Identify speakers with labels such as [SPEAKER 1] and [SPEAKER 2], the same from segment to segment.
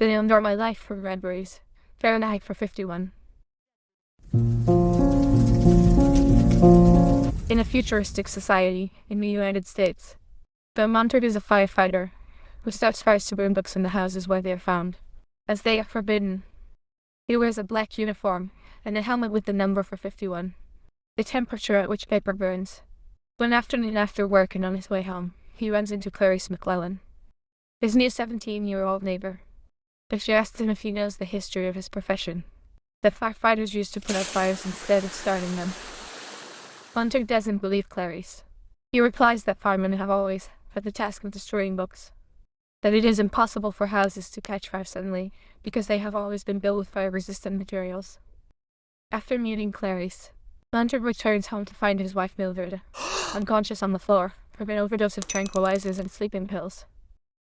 [SPEAKER 1] I endure my life for Redberries? Fahrenheit for 51. In a futuristic society in the United States, Montague is a firefighter who starts fires to burn books in the houses where they are found, as they are forbidden. He wears a black uniform and a helmet with the number for 51, the temperature at which paper burns. One afternoon after work and on his way home, he runs into Clarisse McClellan, his new 17-year-old neighbor. But she asks him if he knows the history of his profession, that firefighters used to put out fires instead of starting them. Montague doesn't believe Clarisse. He replies that firemen have always had the task of destroying books, that it is impossible for houses to catch fire suddenly because they have always been built with fire-resistant materials. After meeting Clarisse, Montague returns home to find his wife Mildred unconscious on the floor from an overdose of tranquilizers and sleeping pills.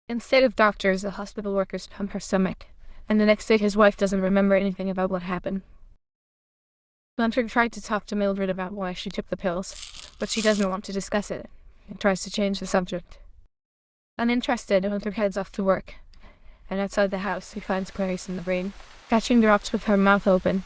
[SPEAKER 1] Instead of doctors, the hospital workers pump her stomach, and the next day his wife doesn't remember anything about what happened. Montague tried to talk to Mildred about why she took the pills, but she doesn't want to discuss it, and tries to change the subject. Uninterested, Montague heads off to work, and outside the house he finds Clarisse in the rain, catching the drops with her mouth open.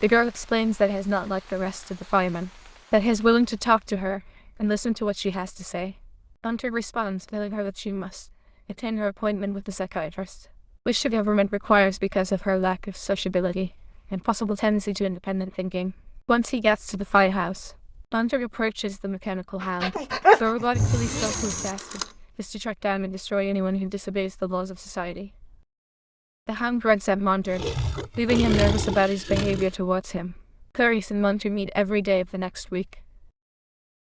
[SPEAKER 1] The girl explains that he is not like the rest of the firemen, that he is willing to talk to her and listen to what she has to say. Montague responds, telling her that she must attend her appointment with the psychiatrist, which the government requires because of her lack of sociability and possible tendency to independent thinking. Once he gets to the firehouse, Montague approaches the mechanical hound. The robotic police dog whose task is to track down and destroy anyone who disobeys the laws of society. The hound grunts at Montague, leaving him nervous about his behavior towards him. Clarisse and Montague meet every day of the next week.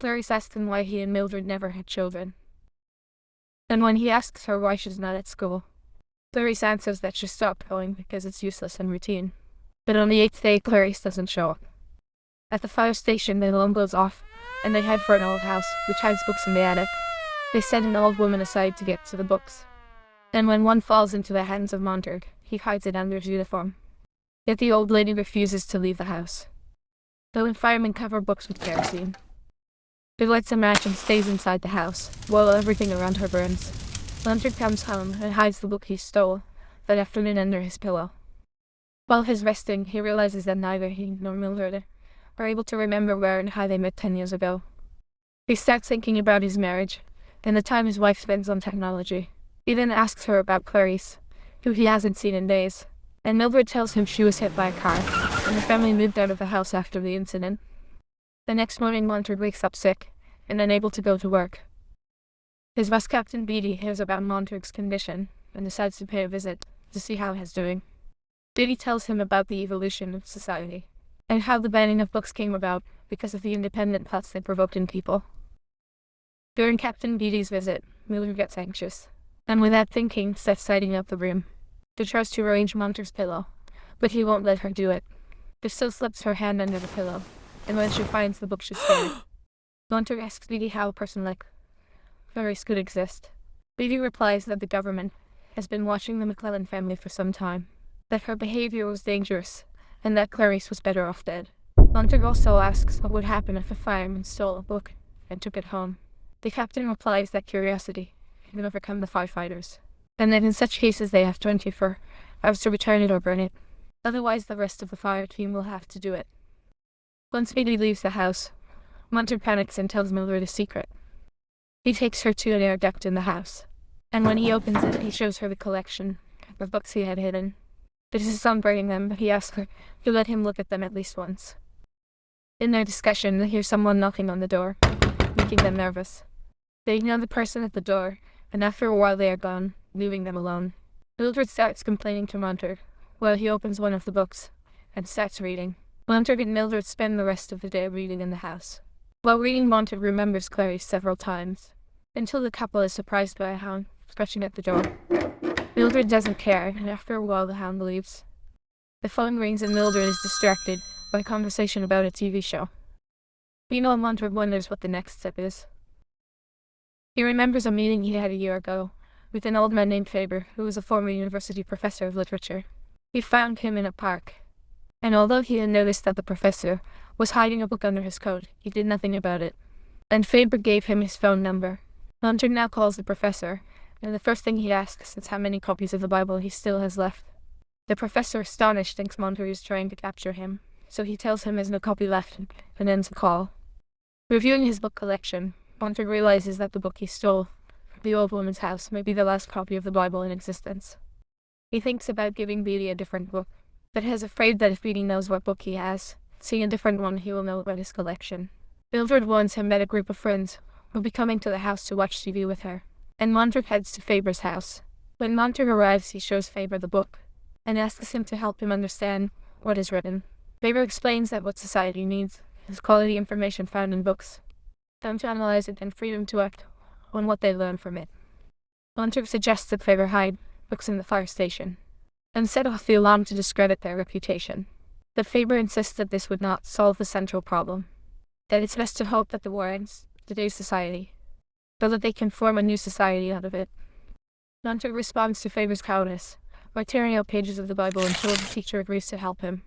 [SPEAKER 1] Clarisse asks him why he and Mildred never had children. And when he asks her why she's not at school, Clarisse answers that she stopped going because it's useless and routine. But on the eighth day, Clarisse doesn't show up. At the fire station, the alarm goes off, and they head for an old house, which hides books in the attic. They set an old woman aside to get to the books. And when one falls into the hands of Montague, he hides it under his uniform. Yet the old lady refuses to leave the house. The firemen cover books with kerosene. He lights a match and stays inside the house, while everything around her burns. Montague comes home and hides the book he stole that afternoon under his pillow. While he's resting, he realizes that neither he nor Mildred are able to remember where and how they met ten years ago. He starts thinking about his marriage, and the time his wife spends on technology. He then asks her about Clarisse, who he hasn't seen in days, and Mildred tells him she was hit by a car, and the family moved out of the house after the incident. The next morning Montague wakes up sick, and unable to go to work. His boss Captain Beatty hears about Montague's condition, and decides to pay a visit to see how he's doing. Beatty tells him about the evolution of society, and how the banning of books came about because of the independent thoughts they provoked in people. During Captain Beatty's visit, Mildred gets anxious, and without thinking, starts tidying up the room. She tries to arrange Montague's pillow, but he won't let her do it. She still slips her hand under the pillow, and when she finds the book she's scared. Montague asks Beatty how a person like Clarisse could exist. Beatty replies that the government has been watching the McClellan family for some time that her behavior was dangerous, and that Clarisse was better off dead. Montague also asks what would happen if a fireman stole a book and took it home. The captain replies that curiosity can overcome the firefighters, and that in such cases they have 24 hours to return it or burn it. Otherwise, the rest of the fire team will have to do it. Once Beatty leaves the house, Montague panics and tells Mildred a secret. He takes her to an air duct in the house, and when he opens it, he shows her the collection of books he had hidden. It is breaking them, but he asks her to let him look at them at least once. In their discussion, they hear someone knocking on the door, making them nervous. They ignore the person at the door, and after a while they are gone, leaving them alone. Mildred starts complaining to Montague, while he opens one of the books, and starts reading. Montague and Mildred spend the rest of the day reading in the house. While reading, Montague remembers Clarisse several times, until the couple is surprised by a hound scratching at the door. Mildred doesn't care, and after a while the hound leaves. The phone rings and Mildred is distracted by conversation about a TV show. Meanwhile, Montague wonders what the next step is. He remembers a meeting he had a year ago with an old man named Faber, who was a former university professor of literature. He found him in a park, and although he had noticed that the professor was hiding a book under his coat, he did nothing about it. And Faber gave him his phone number. Montague now calls the professor and the first thing he asks is how many copies of the Bible he still has left. The professor, astonished, thinks Montague is trying to capture him, so he tells him there's no copy left and ends the call. Reviewing his book collection, Montague realizes that the book he stole from the old woman's house may be the last copy of the Bible in existence. He thinks about giving Beatty a different book, but is afraid that if Beatty knows what book he has, seeing a different one, he will know about his collection. Mildred warns him that a group of friends will be coming to the house to watch TV with her, and Montague heads to Faber's house. When Montague arrives, he shows Faber the book, and asks him to help him understand what is written. Faber explains that what society needs is quality information found in books, them to analyze it and freedom to act on what they learn from it. Montague suggests that Faber hide books in the fire station, and set off the alarm to discredit their reputation. But Faber insists that this would not solve the central problem, that it's best to hope that the war ends today's society, so that they can form a new society out of it. Montague responds to Faber's cowardice by tearing out pages of the Bible until the teacher agrees to help him.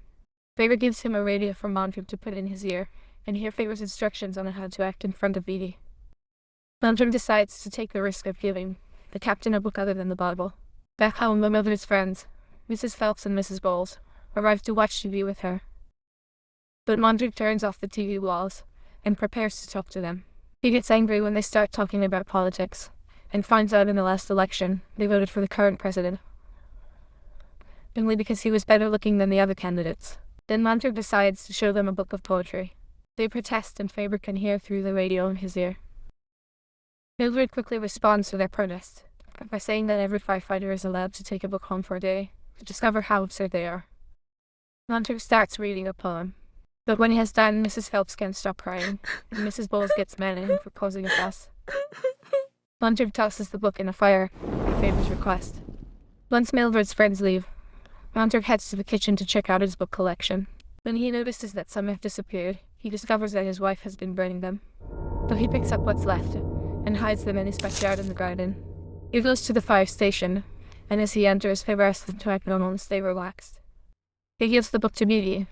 [SPEAKER 1] Faber gives him a radio from Montague to put in his ear, and hear Faber's instructions on how to act in front of Beatty. Montague decides to take the risk of giving the captain a book other than the Bible. Back home, my mother's friends, Mrs. Phelps and Mrs. Bowles, arrive to watch TV with her. But Montague turns off the TV walls and prepares to talk to them. He gets angry when they start talking about politics, and finds out in the last election they voted for the current president, only because he was better looking than the other candidates. Then Montague decides to show them a book of poetry. They protest and Faber can hear through the radio in his ear. Mildred quickly responds to their protest by saying that every firefighter is allowed to take a book home for a day to discover how absurd they are. Montague starts reading a poem, but when he has done, Mrs. Phelps can't stop crying, and Mrs. Bowles gets mad at him for causing a fuss. Montague tosses the book in a fire at Faber's request. Once Mildred's friends leave, Montague heads to the kitchen to check out his book collection. When he notices that some have disappeared, he discovers that his wife has been burning them. So he picks up what's left and hides them in his backyard in the garden. He goes to the fire station, and as he enters, Faber asks him to act normal and stay relaxed. He gives the book to Beatty,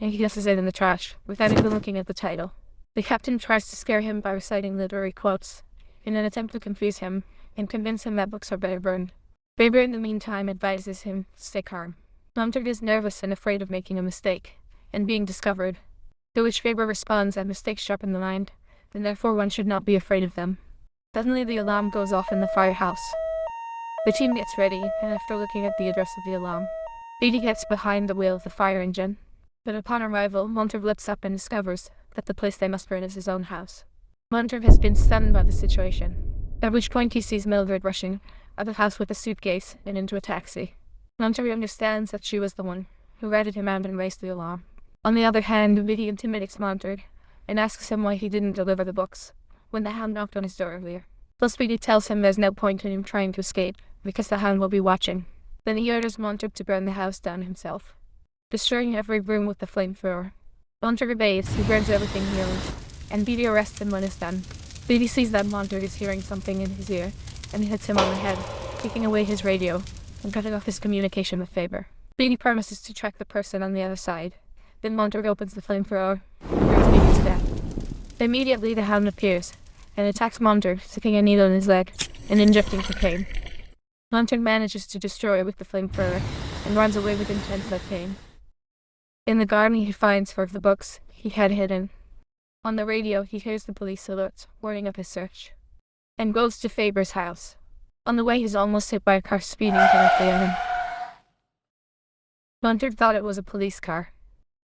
[SPEAKER 1] and he tosses it in the trash, without even looking at the title. The captain tries to scare him by reciting literary quotes, in an attempt to confuse him and convince him that books are better burned. Faber in the meantime advises him to stay calm. Montague is nervous and afraid of making a mistake, and being discovered, to which Faber responds that mistakes sharpen the mind, and therefore one should not be afraid of them. Suddenly the alarm goes off in the firehouse. The team gets ready, and after looking at the address of the alarm, Beatty gets behind the wheel of the fire engine. But upon arrival, Montague looks up and discovers that the place they must burn is his own house. Montague has been stunned by the situation, at which point he sees Mildred rushing out of the house with a suitcase and into a taxi. Montague understands that she was the one who ratted him out and raised the alarm. On the other hand, Beatty intimidates Montague and asks him why he didn't deliver the books when the hound knocked on his door earlier. Plus Beatty tells him there's no point in him trying to escape, because the hound will be watching. Then he orders Montague to burn the house down himself, destroying every room with the flamethrower. Montague obeys, he burns everything he owns, and Beatty arrests him when it's done. Beatty sees that Montague is hearing something in his ear, and hits him on the head, taking away his radio, and cutting off his communication with Faber. Beatty promises to track the person on the other side. Then Montague opens the flamethrower, and burns Beatty death. Immediately the hound appears, and attacks Montague, sticking a needle in his leg and injecting cocaine. Montague manages to destroy it with the flamethrower and runs away with intense pain. In the garden he finds four of the books he had hidden. On the radio he hears the police alerts, warning of his search, and goes to Faber's house. On the way he's almost hit by a car speeding directly at him. Montague thought it was a police car,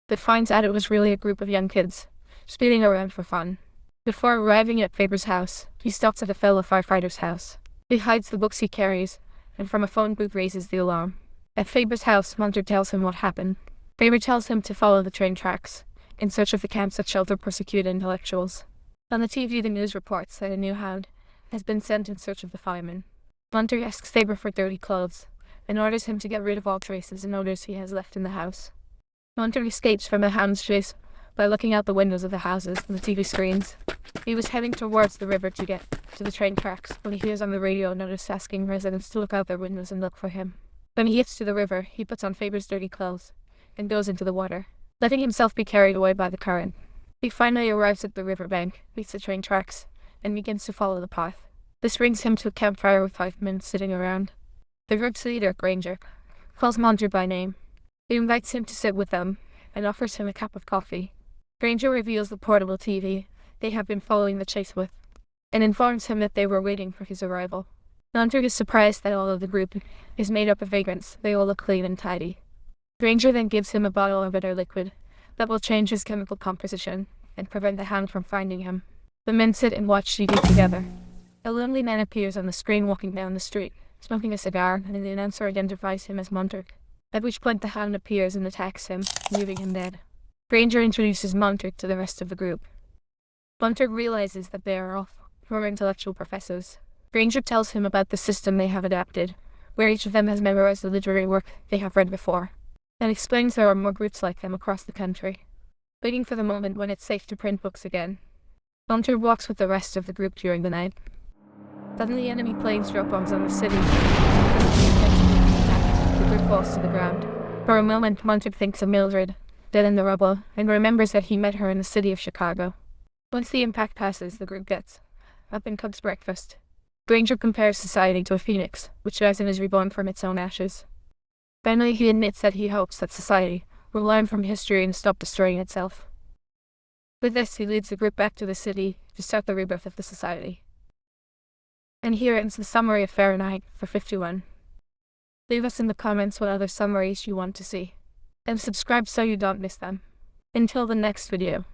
[SPEAKER 1] but finds out it was really a group of young kids, speeding around for fun. Before arriving at Faber's house, he stops at a fellow firefighter's house. He hides the books he carries, and from a phone booth raises the alarm. At Faber's house, Montague tells him what happened. Faber tells him to follow the train tracks, in search of the camps that shelter persecuted intellectuals. On the TV, the news reports that a new hound has been sent in search of the fireman. Montague asks Faber for dirty clothes, and orders him to get rid of all traces and odors he has left in the house. Montague escapes from the hound's chase by looking out the windows of the houses and the TV screens. He was heading towards the river to get to the train tracks when he hears on the radio a notice asking residents to look out their windows and look for him. When he gets to the river, he puts on Faber's dirty clothes and goes into the water, letting himself be carried away by the current. He finally arrives at the river bank, meets the train tracks, and begins to follow the path. This brings him to a campfire with five men sitting around. The group's leader, Granger, calls Munter by name. He invites him to sit with them and offers him a cup of coffee. Granger reveals the portable TV they have been following the chase with and informs him that they were waiting for his arrival. Munter is surprised that all of the group is made up of vagrants. They all look clean and tidy. Granger then gives him a bottle of bitter liquid that will change his chemical composition and prevent the hound from finding him. The men sit and watch TV together. A lonely man appears on the screen walking down the street, smoking a cigar, and the announcer identifies him as Munter. At which point the hound appears and attacks him, leaving him dead. Granger introduces Munter to the rest of the group. Munter realizes that they are all former intellectual professors. Granger tells him about the system they have adapted, where each of them has memorized the literary work they have read before, and explains there are more groups like them across the country. Waiting for the moment when it's safe to print books again, Munter walks with the rest of the group during the night. Suddenly enemy planes drop bombs on the city. The group falls to the ground. For a moment, Munter thinks of Mildred, dead in the rubble, and remembers that he met her in the city of Chicago. Once the impact passes, the group gets up and cooks breakfast. Granger compares society to a phoenix, which rises and is reborn from its own ashes. Finally, he admits that he hopes that society will learn from history and stop destroying itself. With this, he leads the group back to the city to start the rebirth of the society. And here ends the summary of Fahrenheit for 51. Leave us in the comments what other summaries you want to see. And subscribe so you don't miss them. Until the next video.